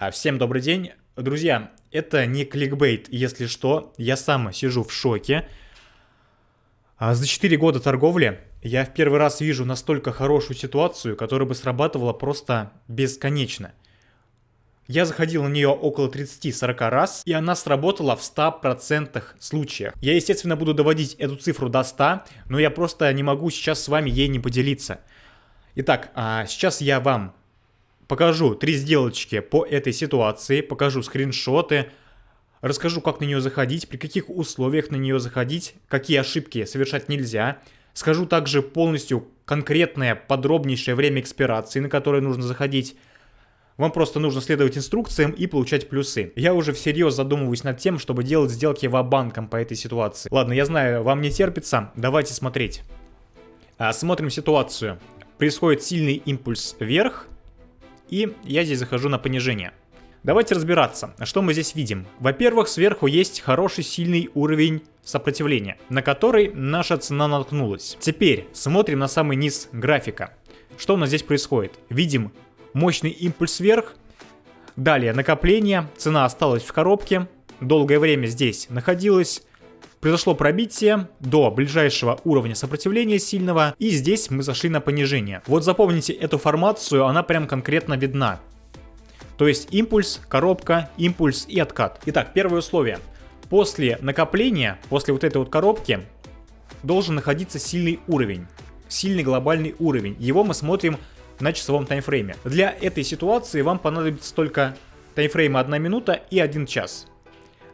А, всем добрый день. Друзья, это не кликбейт, если что, я сам сижу в шоке. А, за 4 года торговли я в первый раз вижу настолько хорошую ситуацию, которая бы срабатывала просто бесконечно. Я заходил на нее около 30-40 раз, и она сработала в 100% случаях. Я, естественно, буду доводить эту цифру до 100, но я просто не могу сейчас с вами ей не поделиться. Итак, а, сейчас я вам покажу три сделочки по этой ситуации, покажу скриншоты, расскажу, как на нее заходить, при каких условиях на нее заходить, какие ошибки совершать нельзя. Скажу также полностью конкретное, подробнейшее время экспирации, на которое нужно заходить. Вам просто нужно следовать инструкциям и получать плюсы. Я уже всерьез задумываюсь над тем, чтобы делать сделки ва-банком по этой ситуации. Ладно, я знаю, вам не терпится, давайте смотреть. А, смотрим ситуацию. Происходит сильный импульс вверх, и я здесь захожу на понижение. Давайте разбираться, что мы здесь видим. Во-первых, сверху есть хороший сильный уровень сопротивления, на который наша цена наткнулась. Теперь смотрим на самый низ графика. Что у нас здесь происходит? Видим мощный импульс вверх, далее накопление, цена осталась в коробке, долгое время здесь находилась, Произошло пробитие до ближайшего уровня сопротивления сильного, и здесь мы зашли на понижение. Вот запомните эту формацию, она прям конкретно видна. То есть импульс, коробка, импульс и откат. Итак, первое условие. После накопления, после вот этой вот коробки, должен находиться сильный уровень. Сильный глобальный уровень. Его мы смотрим на часовом таймфрейме. Для этой ситуации вам понадобится только таймфрейм 1 минута и 1 час.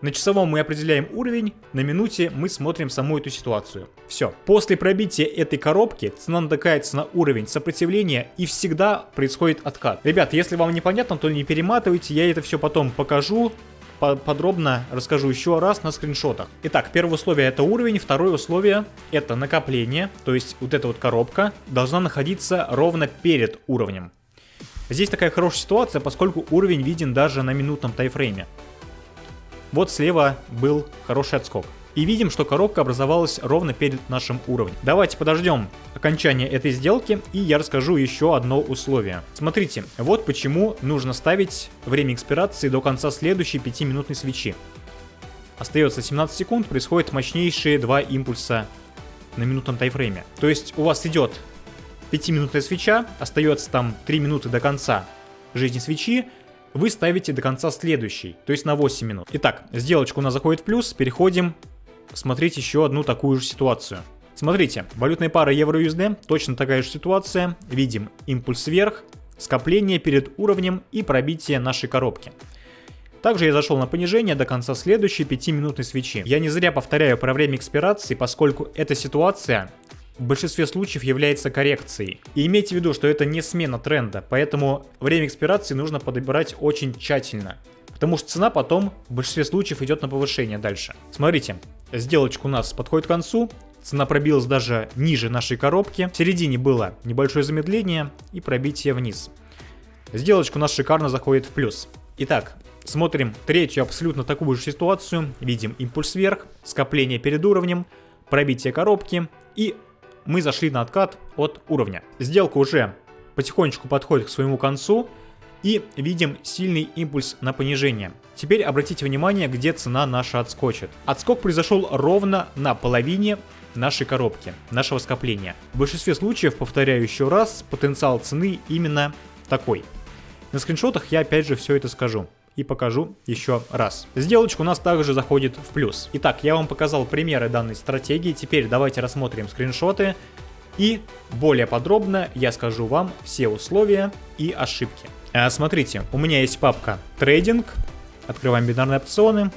На часовом мы определяем уровень, на минуте мы смотрим саму эту ситуацию. Все. После пробития этой коробки цена натыкается на уровень сопротивления и всегда происходит откат. Ребят, если вам непонятно, то не перематывайте, я это все потом покажу, подробно расскажу еще раз на скриншотах. Итак, первое условие это уровень, второе условие это накопление, то есть вот эта вот коробка должна находиться ровно перед уровнем. Здесь такая хорошая ситуация, поскольку уровень виден даже на минутном тайфрейме. Вот слева был хороший отскок. И видим, что коробка образовалась ровно перед нашим уровнем. Давайте подождем окончания этой сделки, и я расскажу еще одно условие. Смотрите, вот почему нужно ставить время экспирации до конца следующей 5-минутной свечи. Остается 17 секунд, происходят мощнейшие два импульса на минутном тайфрейме. То есть у вас идет 5-минутная свеча, остается там 3 минуты до конца жизни свечи, вы ставите до конца следующий, то есть на 8 минут. Итак, сделочка у нас заходит в плюс, переходим смотреть еще одну такую же ситуацию. Смотрите, валютная пара евро-USD, точно такая же ситуация, видим импульс вверх, скопление перед уровнем и пробитие нашей коробки. Также я зашел на понижение до конца следующей 5-минутной свечи. Я не зря повторяю про время экспирации, поскольку эта ситуация в большинстве случаев является коррекцией. И имейте в виду, что это не смена тренда, поэтому время экспирации нужно подбирать очень тщательно. Потому что цена потом в большинстве случаев идет на повышение дальше. Смотрите, сделочка у нас подходит к концу, цена пробилась даже ниже нашей коробки, в середине было небольшое замедление и пробитие вниз. Сделочка у нас шикарно заходит в плюс. Итак, смотрим третью абсолютно такую же ситуацию, видим импульс вверх, скопление перед уровнем, пробитие коробки и мы зашли на откат от уровня. Сделка уже потихонечку подходит к своему концу и видим сильный импульс на понижение. Теперь обратите внимание, где цена наша отскочит. Отскок произошел ровно на половине нашей коробки, нашего скопления. В большинстве случаев, повторяю еще раз, потенциал цены именно такой. На скриншотах я опять же все это скажу и покажу еще раз. Сделочка у нас также заходит в плюс. Итак, я вам показал примеры данной стратегии, теперь давайте рассмотрим скриншоты и более подробно я скажу вам все условия и ошибки. А, смотрите, у меня есть папка трейдинг, открываем бинарные опционы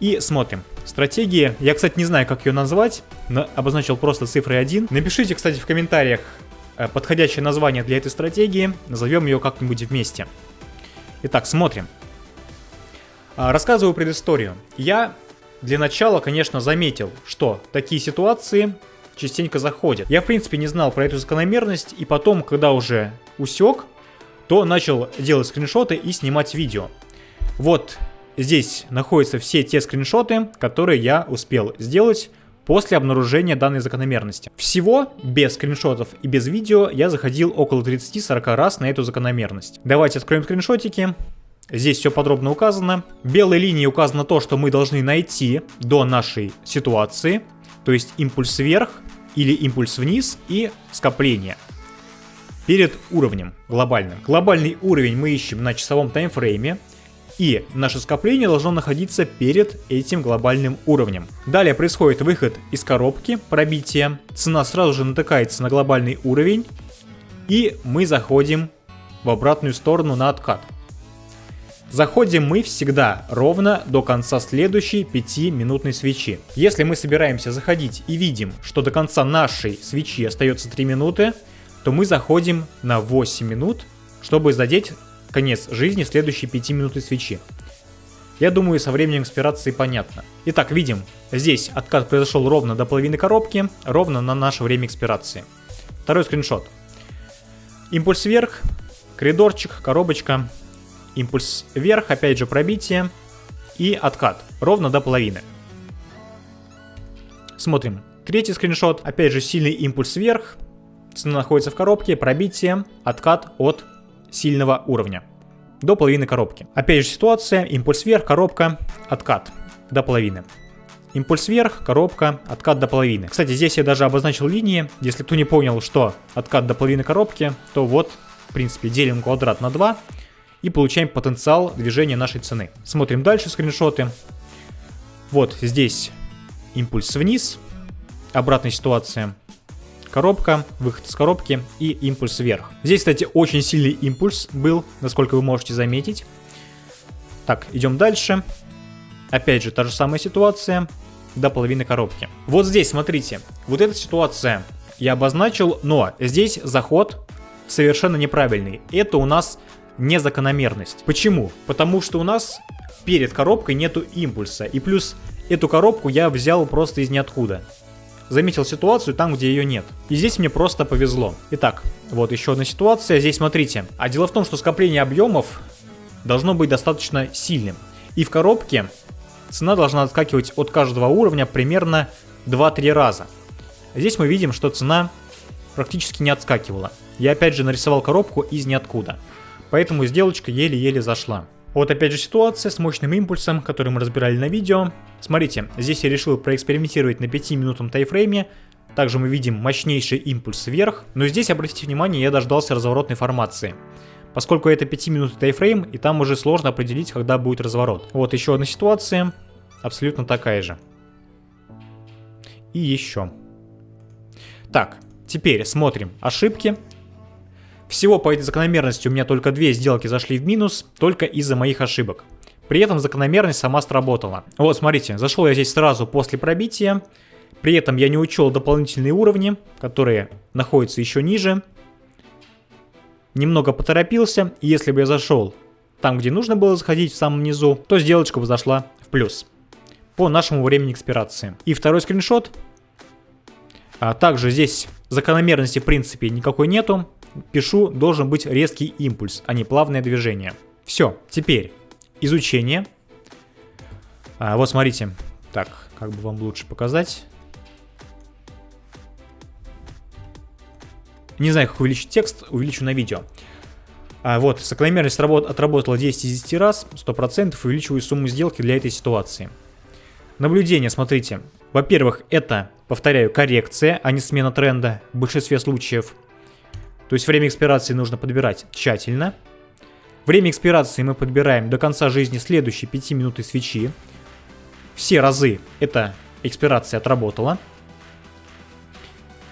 и смотрим. Стратегии, я, кстати, не знаю, как ее назвать, но обозначил просто цифрой 1. Напишите, кстати, в комментариях э, подходящее название для этой стратегии, назовем ее как-нибудь вместе. Итак, смотрим. А, рассказываю предысторию. Я для начала, конечно, заметил, что такие ситуации частенько заходят. Я, в принципе, не знал про эту закономерность, и потом, когда уже усек, то начал делать скриншоты и снимать видео. Вот здесь находятся все те скриншоты, которые я успел сделать после обнаружения данной закономерности. Всего, без скриншотов и без видео, я заходил около 30-40 раз на эту закономерность. Давайте откроем скриншотики. Здесь все подробно указано. Белой линией указано то, что мы должны найти до нашей ситуации, то есть импульс вверх или импульс вниз и скопление перед уровнем глобальным. Глобальный уровень мы ищем на часовом таймфрейме, и наше скопление должно находиться перед этим глобальным уровнем. Далее происходит выход из коробки, пробитие, цена сразу же натыкается на глобальный уровень, и мы заходим в обратную сторону на откат. Заходим мы всегда ровно до конца следующей 5-минутной свечи. Если мы собираемся заходить и видим, что до конца нашей свечи остается 3 минуты, то мы заходим на 8 минут, чтобы задеть конец жизни следующей 5 минуты свечи. Я думаю, со временем экспирации понятно. Итак, видим, здесь откат произошел ровно до половины коробки, ровно на наше время экспирации. Второй скриншот. Импульс вверх, коридорчик, коробочка, импульс вверх, опять же пробитие и откат, ровно до половины. Смотрим. Третий скриншот, опять же сильный импульс вверх, Цена находится в коробке, пробитие, откат от сильного уровня. До половины коробки. Опять же ситуация, импульс вверх, коробка, откат до половины. Импульс вверх, коробка, откат до половины. Кстати, здесь я даже обозначил линии. Если кто не понял, что откат до половины коробки, то вот, в принципе, делим квадрат на 2 и получаем потенциал движения нашей цены. Смотрим дальше скриншоты. Вот здесь импульс вниз, обратная ситуация коробка, выход из коробки и импульс вверх. Здесь, кстати, очень сильный импульс был, насколько вы можете заметить. Так, идем дальше. Опять же, та же самая ситуация до половины коробки. Вот здесь, смотрите, вот эта ситуация я обозначил, но здесь заход совершенно неправильный. Это у нас незакономерность. Почему? Потому что у нас перед коробкой нету импульса. И плюс эту коробку я взял просто из ниоткуда заметил ситуацию там, где ее нет. И здесь мне просто повезло. Итак, вот еще одна ситуация. Здесь смотрите. А дело в том, что скопление объемов должно быть достаточно сильным. И в коробке цена должна отскакивать от каждого уровня примерно 2-3 раза. Здесь мы видим, что цена практически не отскакивала. Я опять же нарисовал коробку из ниоткуда. Поэтому сделочка еле-еле зашла. Вот опять же ситуация с мощным импульсом, который мы разбирали на видео. Смотрите, здесь я решил проэкспериментировать на 5 минутном тайфрейме. Также мы видим мощнейший импульс вверх. Но здесь, обратите внимание, я дождался разворотной формации. Поскольку это 5 минут тайфрейм, и там уже сложно определить, когда будет разворот. Вот еще одна ситуация, абсолютно такая же. И еще. Так, теперь смотрим ошибки. Всего по этой закономерности у меня только две сделки зашли в минус, только из-за моих ошибок. При этом закономерность сама сработала. Вот, смотрите, зашел я здесь сразу после пробития. При этом я не учел дополнительные уровни, которые находятся еще ниже. Немного поторопился, и если бы я зашел там, где нужно было заходить в самом низу, то сделочка бы зашла в плюс. По нашему времени экспирации. И второй скриншот. А также здесь закономерности в принципе никакой нету пишу, должен быть резкий импульс, а не плавное движение. Все, теперь изучение. А, вот смотрите, так, как бы вам лучше показать. Не знаю, как увеличить текст, увеличу на видео. А, вот, закономерность работ отработала 10 из 10 раз, 100%, увеличиваю сумму сделки для этой ситуации. Наблюдение, смотрите. Во-первых, это, повторяю, коррекция, а не смена тренда в большинстве случаев. То есть время экспирации нужно подбирать тщательно. Время экспирации мы подбираем до конца жизни следующей 5 минуты свечи. Все разы эта экспирация отработала.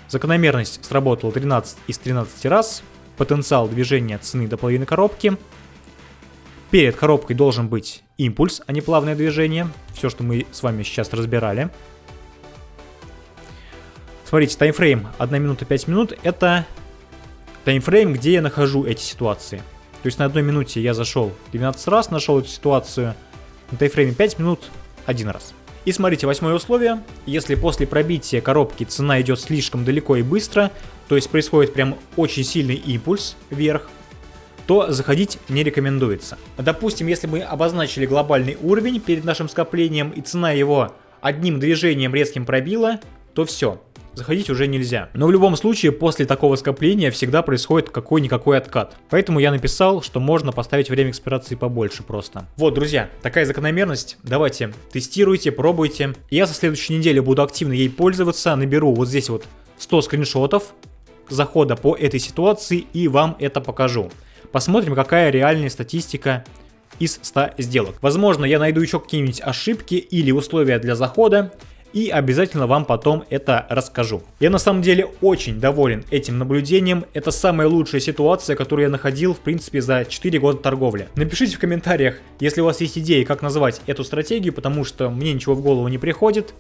Закономерность сработала 13 из 13 раз. Потенциал движения цены до половины коробки. Перед коробкой должен быть импульс, а не плавное движение. Все, что мы с вами сейчас разбирали. Смотрите, таймфрейм 1 минута 5 минут. Это таймфрейм, где я нахожу эти ситуации. То есть на одной минуте я зашел 12 раз, нашел эту ситуацию, на таймфрейме 5 минут один раз. И смотрите, восьмое условие. Если после пробития коробки цена идет слишком далеко и быстро, то есть происходит прям очень сильный импульс вверх, то заходить не рекомендуется. Допустим, если мы обозначили глобальный уровень перед нашим скоплением и цена его одним движением резким пробило, то все, заходить уже нельзя. Но в любом случае, после такого скопления всегда происходит какой-никакой откат. Поэтому я написал, что можно поставить время экспирации побольше просто. Вот, друзья, такая закономерность. Давайте, тестируйте, пробуйте. Я со следующей недели буду активно ей пользоваться. Наберу вот здесь вот 100 скриншотов захода по этой ситуации и вам это покажу. Посмотрим, какая реальная статистика из 100 сделок. Возможно, я найду еще какие-нибудь ошибки или условия для захода, и обязательно вам потом это расскажу. Я на самом деле очень доволен этим наблюдением. Это самая лучшая ситуация, которую я находил, в принципе, за 4 года торговли. Напишите в комментариях, если у вас есть идеи, как назвать эту стратегию, потому что мне ничего в голову не приходит.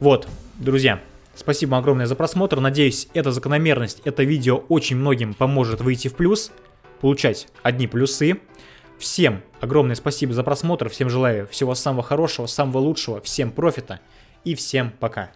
Вот, друзья, спасибо огромное за просмотр. Надеюсь, эта закономерность, это видео очень многим поможет выйти в плюс, получать одни плюсы. Всем огромное спасибо за просмотр, всем желаю всего самого хорошего, самого лучшего, всем профита и всем пока.